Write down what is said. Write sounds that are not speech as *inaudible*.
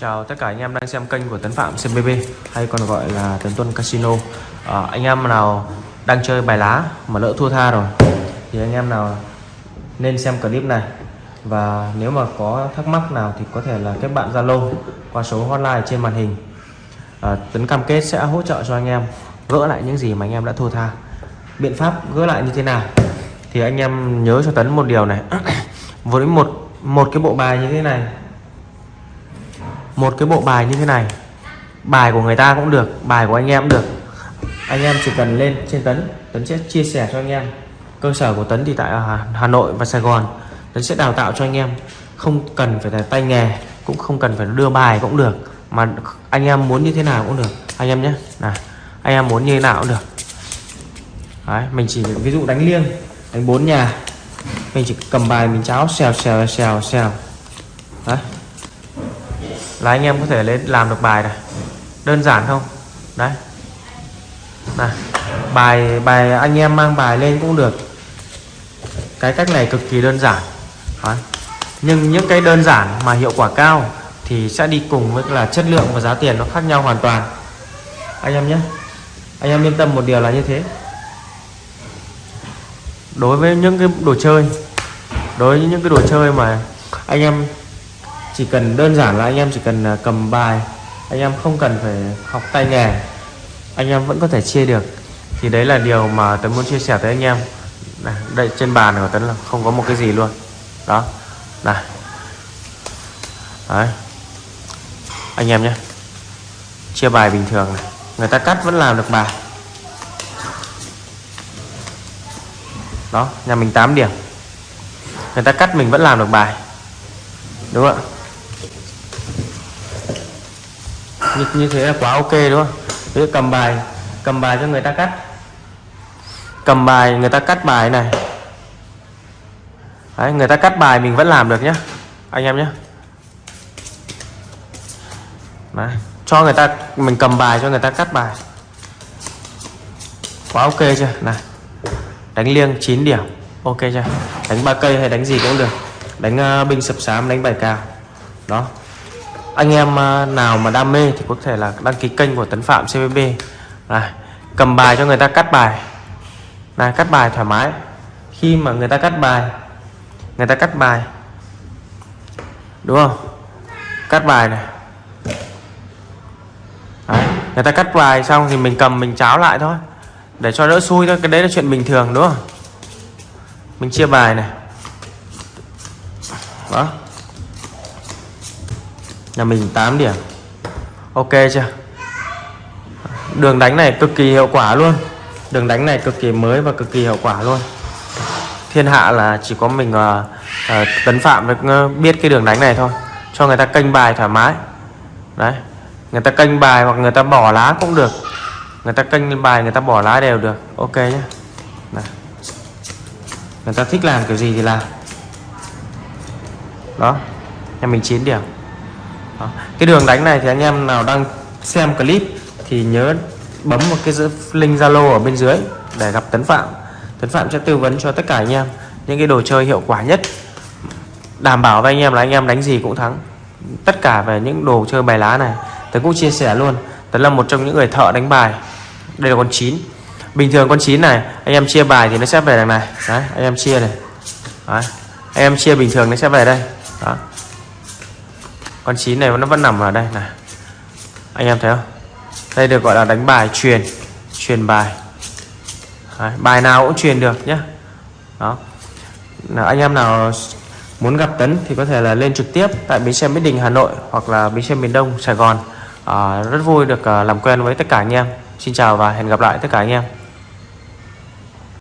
Chào tất cả anh em đang xem kênh của Tấn Phạm CBB hay còn gọi là Tấn Tuân Casino. À, Anh em nào đang chơi bài lá mà lỡ thua tha rồi thì anh em nào nên xem clip này. Và nếu mà có thắc mắc nào thì có thể là kết bạn Zalo qua số hotline trên màn hình. À, Tấn cam kết sẽ hỗ trợ cho anh em gỡ lại những gì mà anh em đã thua tha. Biện pháp gỡ lại như thế nào? Thì anh em nhớ cho Tấn một điều này. *coughs* Với một một cái bộ bài như thế này một cái bộ bài như thế này. Bài của người ta cũng được bài của anh em cũng được. Anh em chỉ cần lên trên tấn tấn sẽ chia sẻ cho anh em. Cơ sở của tấn thì tại hà, nội và sài gòn. Tấn sẽ đào tạo cho anh em. Không cần phải là tay nghề cũng không cần phải đưa bài cũng được. Mà anh em muốn như thế nào cũng được. Anh em nhé. Này anh em muốn như thế nào cũng được. Đấy, mình chỉ ví dụ đánh liêng đánh bốn nhà. Mình chỉ cầm bài mình cháo xèo xèo xèo xèo. Đấy là anh em có thể lên, làm được bài này. Đơn giản không? Đấy. Này bài bài anh em mang bài lên cũng được. Cái cách này cực kỳ đơn giản. Đấy. nhưng những cái đơn giản mà hiệu quả cao thì sẽ đi cùng với là chất lượng và giá tiền nó khác nhau hoàn toàn. Anh em nhé. Anh em yên tâm một điều là như thế. Đối với những cái đồ chơi, đối với những cái đồ chơi mà anh em chỉ cần đơn giản là anh em chỉ cần à, cầm bài anh em không cần phải học tay nghề anh em vẫn có thể chia được. Thì đấy là điều mà tớ muốn chia sẻ tới anh em. Này, đây trên bàn của tấn là không có một cái gì luôn. Đó này. Đấy. Anh em nhé. Chia bài bình thường này. Người ta cắt vẫn làm được bài. Đó nhà mình 8 điểm. Người ta cắt mình vẫn làm được bài. Đúng không ạ? Như, như thế là quá ok đúng không? Ví cầm bài cầm bài cho người ta cắt. Cầm bài người ta cắt bài này. Đấy, người ta cắt bài mình vẫn làm được nhé anh em nhé Đấy, cho người ta mình cầm bài cho người ta cắt bài. Quá ok chưa? Này đánh liêng 9 điểm ok chưa? Đánh ba cây hay đánh gì cũng được. Đánh ờ, uh, binh sập sám đánh bài cao. Đó anh em à, nào mà đam mê thì có thể là đăng ký kênh của Tấn Phạm CVB này, cầm bài cho người ta cắt bài. Này, cắt bài thoải mái. Khi mà người ta cắt bài, người ta cắt bài. Đúng không? Cắt bài này. Đấy. người ta cắt bài xong thì mình cầm, mình cháo lại thôi. Để cho đỡ xui thôi, cái đấy là chuyện bình thường, đúng không? Mình chia bài này. Đó nhà mình 8 điểm. Ok chưa? Đường đánh này cực kỳ hiệu quả luôn. Đường đánh này cực kỳ mới và cực kỳ hiệu quả luôn. Thiên hạ là chỉ có mình uh, uh, tấn phạm được ờ, biết cái đường đánh này thôi. Cho người ta canh bài thoải mái. Đấy. Người ta canh bài hoặc người ta bỏ lá cũng được. Người ta canh bài người ta bỏ lá đều được. Ok nhé này. người ta thích làm kiểu gì thì làm. Đó. Nhà mình 9 điểm đó. cái đường đánh này thì anh em nào đang xem clip thì nhớ bấm một cái link zalo ở bên dưới để gặp tấn phạm. Tấn phạm sẽ tư vấn cho tất cả anh em những cái đồ chơi hiệu quả nhất. Đảm bảo với anh em là anh em đánh gì cũng thắng. Tất cả về những đồ chơi bài lá này, tấn cũng chia sẻ luôn. Tấn là một trong những người thợ đánh bài. Đây là con 9 bình thường con 9 này, anh em chia bài thì nó sẽ về đằng này. Đấy, anh em chia này. Đấy. anh em chia bình thường nó sẽ về đây. Đó con chín này nó vẫn nằm ở đây này. Anh em thấy không? Đây được gọi là đánh bài truyền truyền bài. Đấy, bài nào cũng truyền được nhé đó. Là anh em nào muốn gặp Tấn thì có thể là lên trực tiếp tại bến xe Mỹ Đình Hà Nội hoặc là bến xe miền Đông Sài Gòn. À, rất vui được à, làm quen với tất cả anh em. Xin chào và hẹn gặp lại tất cả anh em.